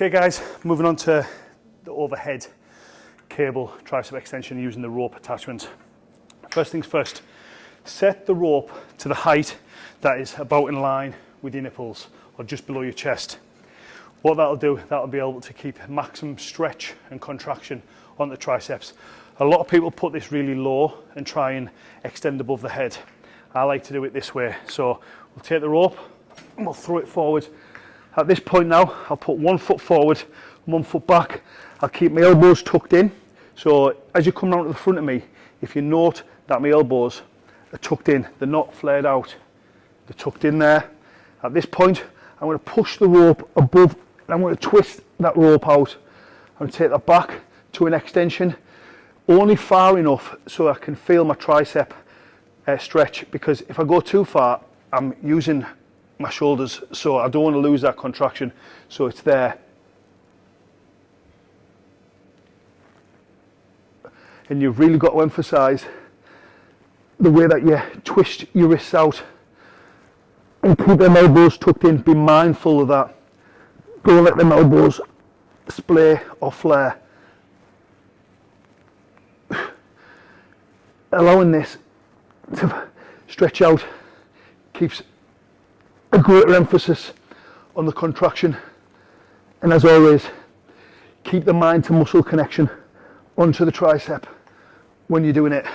Okay guys, moving on to the overhead cable tricep extension using the rope attachment. First things first, set the rope to the height that is about in line with your nipples or just below your chest. What that'll do, that'll be able to keep maximum stretch and contraction on the triceps. A lot of people put this really low and try and extend above the head. I like to do it this way. So we'll take the rope and we'll throw it forward. At this point now, I'll put one foot forward, one foot back. I'll keep my elbows tucked in. So as you come round to the front of me, if you note that my elbows are tucked in, they're not flared out. They're tucked in there. At this point, I'm going to push the rope above and I'm going to twist that rope out. I'm going to take that back to an extension, only far enough so I can feel my tricep uh, stretch because if I go too far, I'm using my shoulders so I don't want to lose that contraction so it's there. And you've really got to emphasize the way that you twist your wrists out and keep them elbows tucked in. Be mindful of that. Don't let them elbows splay or flare. Allowing this to stretch out keeps a greater emphasis on the contraction and as always keep the mind to muscle connection onto the tricep when you're doing it.